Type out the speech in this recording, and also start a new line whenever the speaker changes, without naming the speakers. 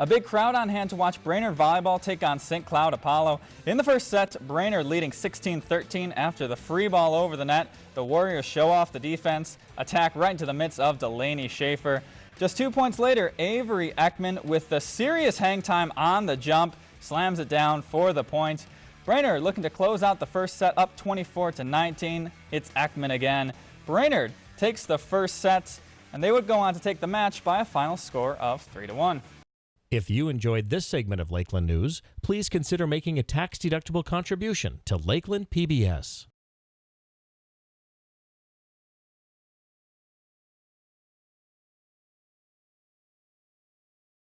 A big crowd on hand to watch Brainerd Volleyball take on St. Cloud Apollo. In the first set, Brainerd leading 16-13 after the free ball over the net. The Warriors show off the defense, attack right into the midst of Delaney Schaefer. Just two points later, Avery Ekman with the serious hang time on the jump slams it down for the point. Brainerd looking to close out the first set up 24 to 19. It's Ekman again. Brainerd takes the first set and they would go on to take the match by a final score of 3 to 1.
If you enjoyed this segment of Lakeland News, please consider making a tax-deductible contribution to Lakeland PBS.